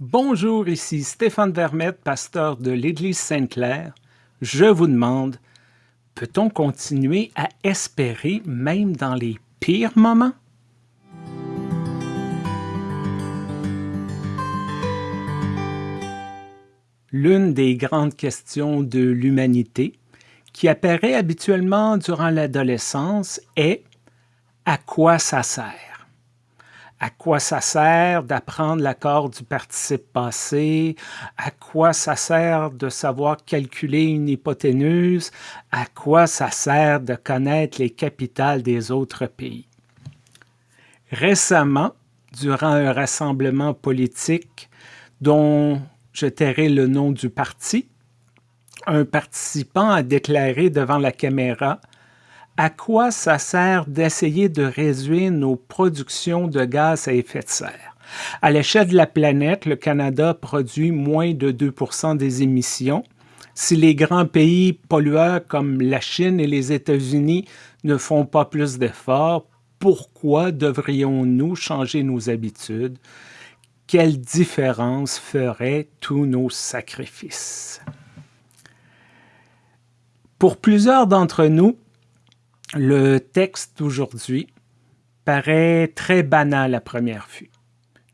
Bonjour, ici Stéphane Vermette, pasteur de l'Église Sainte-Claire. Je vous demande, peut-on continuer à espérer même dans les pires moments? L'une des grandes questions de l'humanité qui apparaît habituellement durant l'adolescence est à quoi ça sert? À quoi ça sert d'apprendre l'accord du participe passé, à quoi ça sert de savoir calculer une hypoténuse, à quoi ça sert de connaître les capitales des autres pays. Récemment, durant un rassemblement politique dont je tairai le nom du parti, un participant a déclaré devant la caméra à quoi ça sert d'essayer de réduire nos productions de gaz à effet de serre? À l'échelle de la planète, le Canada produit moins de 2 des émissions. Si les grands pays pollueurs comme la Chine et les États-Unis ne font pas plus d'efforts, pourquoi devrions-nous changer nos habitudes? Quelle différence feraient tous nos sacrifices? Pour plusieurs d'entre nous, le texte d'aujourd'hui paraît très banal à première vue.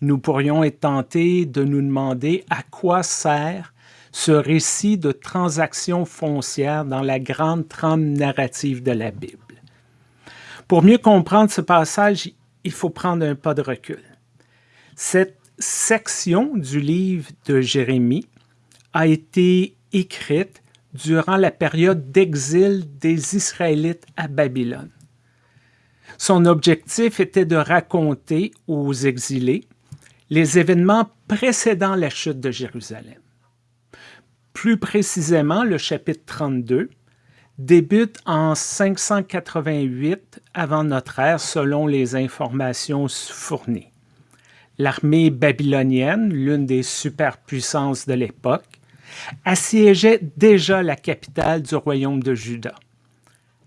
Nous pourrions être tentés de nous demander à quoi sert ce récit de transactions foncières dans la grande trame narrative de la Bible. Pour mieux comprendre ce passage, il faut prendre un pas de recul. Cette section du livre de Jérémie a été écrite durant la période d'exil des Israélites à Babylone. Son objectif était de raconter aux exilés les événements précédant la chute de Jérusalem. Plus précisément, le chapitre 32 débute en 588 avant notre ère selon les informations fournies. L'armée babylonienne, l'une des superpuissances de l'époque, assiégeait déjà la capitale du royaume de Juda.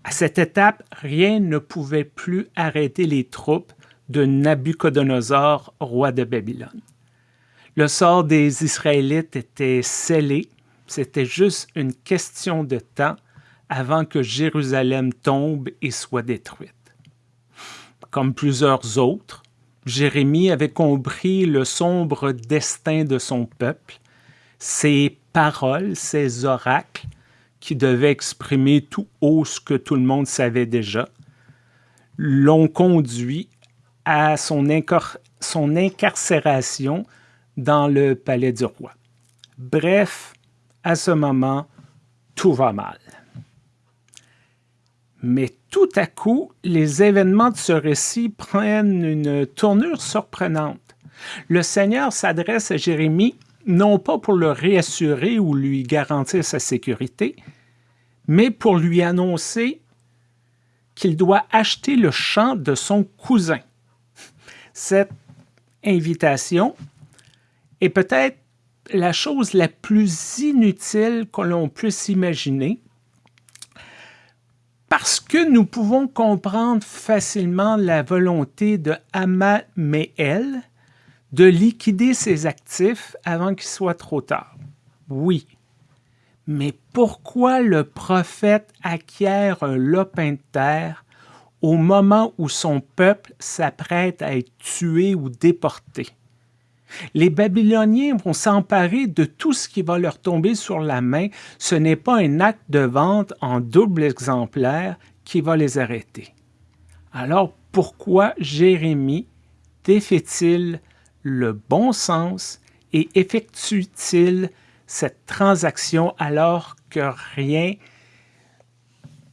À cette étape, rien ne pouvait plus arrêter les troupes de Nabuchodonosor, roi de Babylone. Le sort des Israélites était scellé, c'était juste une question de temps avant que Jérusalem tombe et soit détruite. Comme plusieurs autres, Jérémie avait compris le sombre destin de son peuple. Ses paroles, ces oracles qui devaient exprimer tout haut ce que tout le monde savait déjà, l'ont conduit à son, son incarcération dans le palais du roi. Bref, à ce moment, tout va mal. Mais tout à coup, les événements de ce récit prennent une tournure surprenante. Le Seigneur s'adresse à Jérémie non pas pour le réassurer ou lui garantir sa sécurité, mais pour lui annoncer qu'il doit acheter le champ de son cousin. Cette invitation est peut-être la chose la plus inutile que l'on puisse imaginer parce que nous pouvons comprendre facilement la volonté de Amaméel de liquider ses actifs avant qu'il soit trop tard. Oui. Mais pourquoi le prophète acquiert un lopin de terre au moment où son peuple s'apprête à être tué ou déporté? Les Babyloniens vont s'emparer de tout ce qui va leur tomber sur la main. Ce n'est pas un acte de vente en double exemplaire qui va les arrêter. Alors pourquoi Jérémie défait-il le bon sens et effectue-t-il cette transaction alors que rien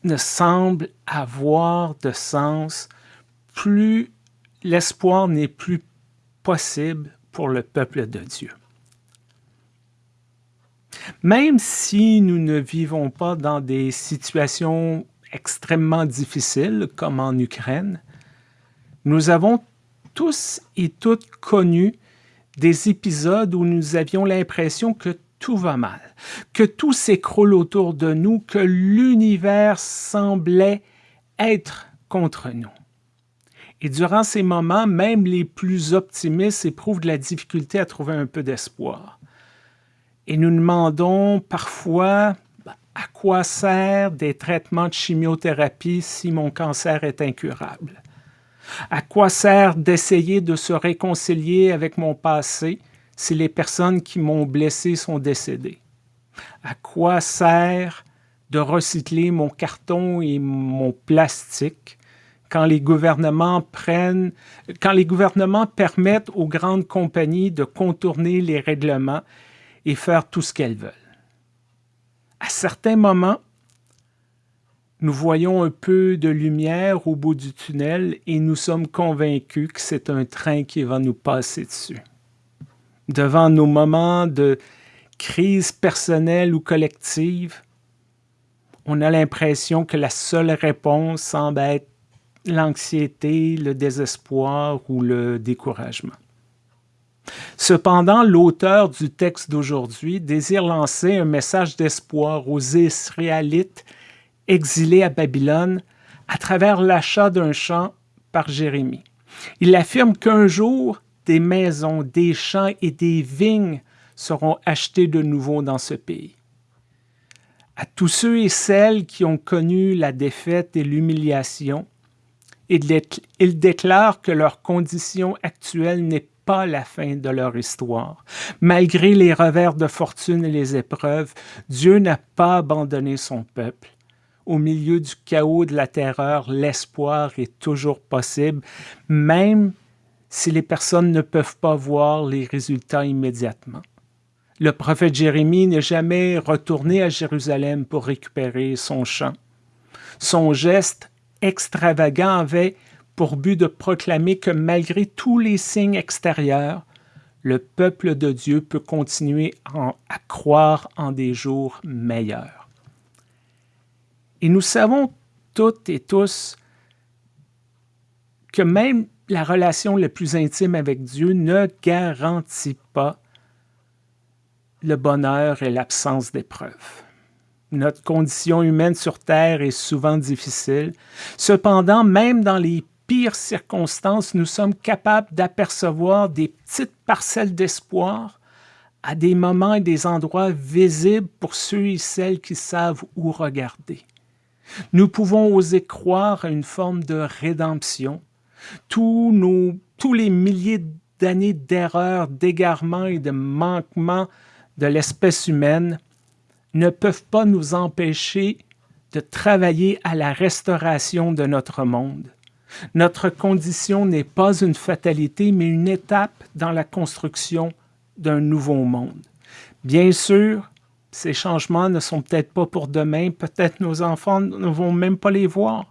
ne semble avoir de sens, plus l'espoir n'est plus possible pour le peuple de Dieu. Même si nous ne vivons pas dans des situations extrêmement difficiles comme en Ukraine, nous avons tous et toutes connu des épisodes où nous avions l'impression que tout va mal, que tout s'écroule autour de nous, que l'univers semblait être contre nous. Et durant ces moments, même les plus optimistes éprouvent de la difficulté à trouver un peu d'espoir. Et nous demandons parfois ben, à quoi sert des traitements de chimiothérapie si mon cancer est incurable? À quoi sert d'essayer de se réconcilier avec mon passé si les personnes qui m'ont blessé sont décédées? À quoi sert de recycler mon carton et mon plastique quand les gouvernements prennent, quand les gouvernements permettent aux grandes compagnies de contourner les règlements et faire tout ce qu'elles veulent? À certains moments, nous voyons un peu de lumière au bout du tunnel et nous sommes convaincus que c'est un train qui va nous passer dessus. Devant nos moments de crise personnelle ou collective, on a l'impression que la seule réponse semble être l'anxiété, le désespoir ou le découragement. Cependant, l'auteur du texte d'aujourd'hui désire lancer un message d'espoir aux Israélites exilés à Babylone à travers l'achat d'un champ par Jérémie. Il affirme qu'un jour, des maisons, des champs et des vignes seront achetés de nouveau dans ce pays. À tous ceux et celles qui ont connu la défaite et l'humiliation, il déclare que leur condition actuelle n'est pas la fin de leur histoire. Malgré les revers de fortune et les épreuves, Dieu n'a pas abandonné son peuple. Au milieu du chaos de la terreur, l'espoir est toujours possible, même si les personnes ne peuvent pas voir les résultats immédiatement. Le prophète Jérémie n'est jamais retourné à Jérusalem pour récupérer son champ. Son geste extravagant avait pour but de proclamer que malgré tous les signes extérieurs, le peuple de Dieu peut continuer à croire en des jours meilleurs. Et nous savons toutes et tous que même la relation la plus intime avec Dieu ne garantit pas le bonheur et l'absence d'épreuves. Notre condition humaine sur Terre est souvent difficile. Cependant, même dans les pires circonstances, nous sommes capables d'apercevoir des petites parcelles d'espoir à des moments et des endroits visibles pour ceux et celles qui savent où regarder. Nous pouvons oser croire à une forme de rédemption. Tous, nos, tous les milliers d'années d'erreurs, d'égarements et de manquements de l'espèce humaine ne peuvent pas nous empêcher de travailler à la restauration de notre monde. Notre condition n'est pas une fatalité, mais une étape dans la construction d'un nouveau monde. Bien sûr, ces changements ne sont peut-être pas pour demain, peut-être nos enfants ne vont même pas les voir.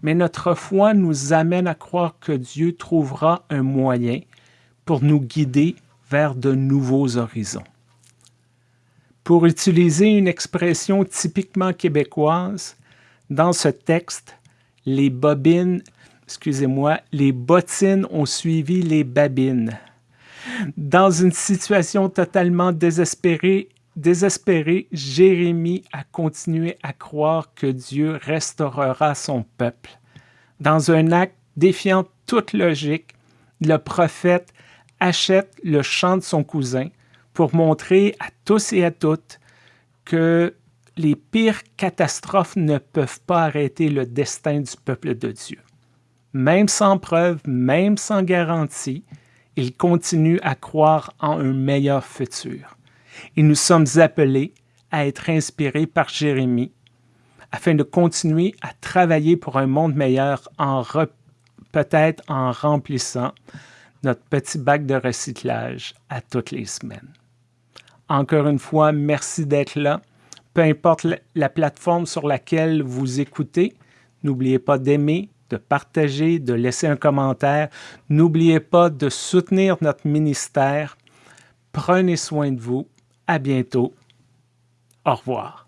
Mais notre foi nous amène à croire que Dieu trouvera un moyen pour nous guider vers de nouveaux horizons. Pour utiliser une expression typiquement québécoise, dans ce texte, les bobines, excusez-moi, les bottines ont suivi les babines. Dans une situation totalement désespérée, désespérée, Jérémie a continué à croire que Dieu restaurera son peuple. Dans un acte défiant toute logique, le prophète achète le champ de son cousin, pour montrer à tous et à toutes que les pires catastrophes ne peuvent pas arrêter le destin du peuple de Dieu. Même sans preuve, même sans garantie, il continue à croire en un meilleur futur. Et nous sommes appelés à être inspirés par Jérémie afin de continuer à travailler pour un monde meilleur en peut-être en remplissant notre petit bac de recyclage à toutes les semaines. Encore une fois, merci d'être là. Peu importe la plateforme sur laquelle vous écoutez, n'oubliez pas d'aimer, de partager, de laisser un commentaire. N'oubliez pas de soutenir notre ministère. Prenez soin de vous. À bientôt. Au revoir.